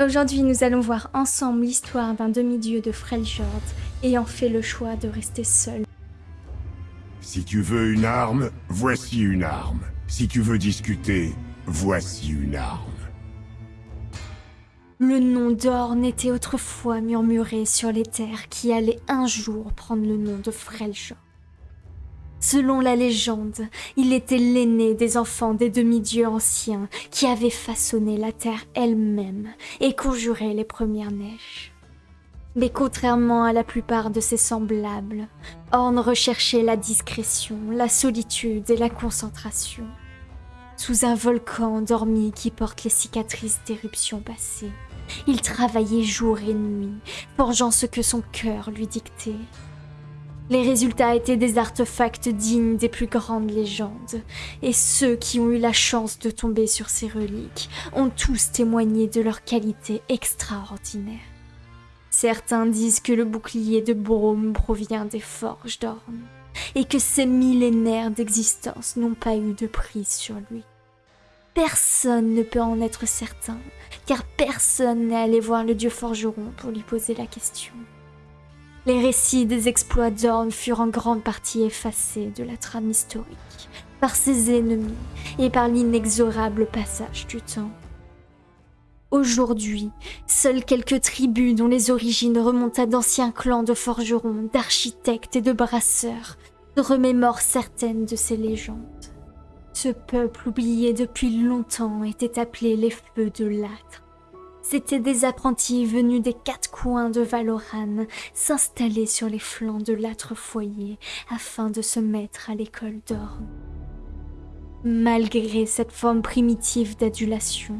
Aujourd'hui, nous allons voir ensemble l'histoire d'un demi-dieu de Freljord ayant fait le choix de rester seul. Si tu veux une arme, voici une arme. Si tu veux discuter, voici une arme. Le nom d'Orn était autrefois murmuré sur les terres qui allaient un jour prendre le nom de Freljord. Selon la légende, il était l'aîné des enfants des demi-dieux anciens qui avaient façonné la terre elle-même et conjuré les premières neiges. Mais contrairement à la plupart de ses semblables, Orn recherchait la discrétion, la solitude et la concentration. Sous un volcan endormi qui porte les cicatrices d'éruptions passées, il travaillait jour et nuit, forgeant ce que son cœur lui dictait. Les résultats étaient des artefacts dignes des plus grandes légendes, et ceux qui ont eu la chance de tomber sur ces reliques ont tous témoigné de leur qualité extraordinaire. Certains disent que le bouclier de Brome provient des forges d'Orne, et que ces millénaires d'existence n'ont pas eu de prise sur lui. Personne ne peut en être certain, car personne n'est allé voir le dieu forgeron pour lui poser la question. Les récits des exploits d'Orn furent en grande partie effacés de la trame historique par ses ennemis et par l'inexorable passage du temps. Aujourd'hui, seules quelques tribus dont les origines remontent à d'anciens clans de forgerons, d'architectes et de brasseurs remémorent certaines de ces légendes. Ce peuple oublié depuis longtemps était appelé les Feux de l'Âtre C'étaient des apprentis venus des quatre coins de Valoran s'installer sur les flancs de l'âtre foyer afin de se mettre à l'école d'Orne. Malgré cette forme primitive d'adulation,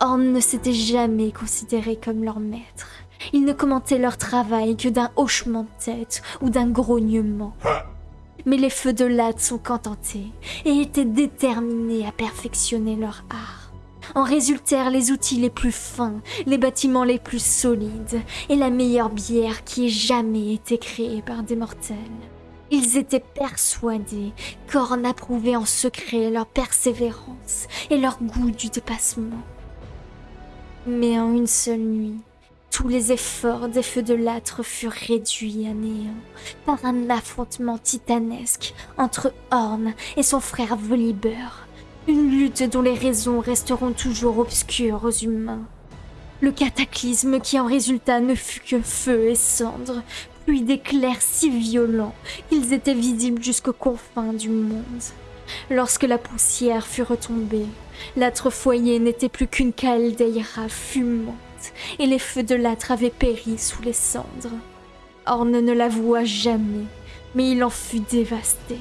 Orne ne s'était jamais considéré comme leur maître. Il ne commentait leur travail que d'un hochement de tête ou d'un grognement. Mais les feux de l'âtre sont contentés et étaient déterminés à perfectionner leur art. En résultèrent les outils les plus fins, les bâtiments les plus solides et la meilleure bière qui ait jamais été créée par des mortels. Ils étaient persuadés qu'Orn approuvait en secret leur persévérance et leur goût du dépassement. Mais en une seule nuit, tous les efforts des feux de l'âtre furent réduits à néant par un affrontement titanesque entre Orn et son frère Volibear, une lutte dont les raisons resteront toujours obscures aux humains. Le cataclysme qui en résulta ne fut que feu et cendres, puis d'éclairs si violents qu'ils étaient visibles jusqu'aux confins du monde. Lorsque la poussière fut retombée, l'âtre foyer n'était plus qu'une caldeira fumante, et les feux de l'âtre avaient péri sous les cendres. Orne ne l'avoua jamais, mais il en fut dévasté.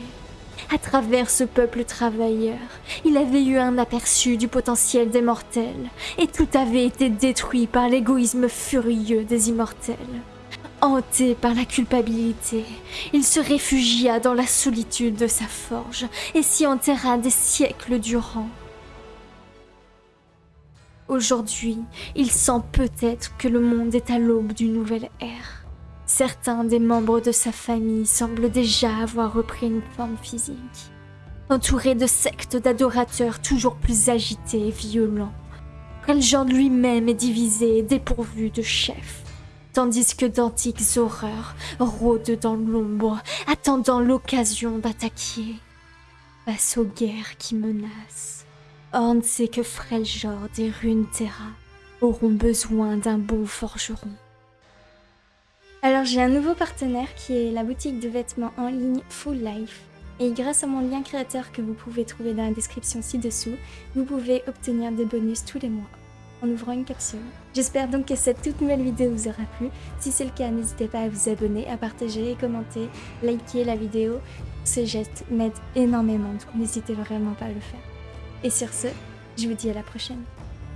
À travers ce peuple travailleur, il avait eu un aperçu du potentiel des mortels, et tout avait été détruit par l'égoïsme furieux des immortels. Hanté par la culpabilité, il se réfugia dans la solitude de sa forge et s'y enterra des siècles durant. Aujourd'hui, il sent peut-être que le monde est à l'aube d'une nouvelle ère. Certains des membres de sa famille semblent déjà avoir repris une forme physique. Entouré de sectes d'adorateurs toujours plus agités et violents, genre lui-même est divisé et dépourvu de chef, tandis que d'antiques horreurs rôdent dans l'ombre, attendant l'occasion d'attaquer. Face aux guerres qui menacent, Horn sait que Freljord et Runeterra auront besoin d'un bon forgeron. Alors j'ai un nouveau partenaire qui est la boutique de vêtements en ligne Full Life. Et grâce à mon lien créateur que vous pouvez trouver dans la description ci-dessous, vous pouvez obtenir des bonus tous les mois en ouvrant une capsule. J'espère donc que cette toute nouvelle vidéo vous aura plu. Si c'est le cas, n'hésitez pas à vous abonner, à partager, commenter, liker la vidéo. Ces gestes m'aident énormément, donc n'hésitez vraiment pas à le faire. Et sur ce, je vous dis à la prochaine.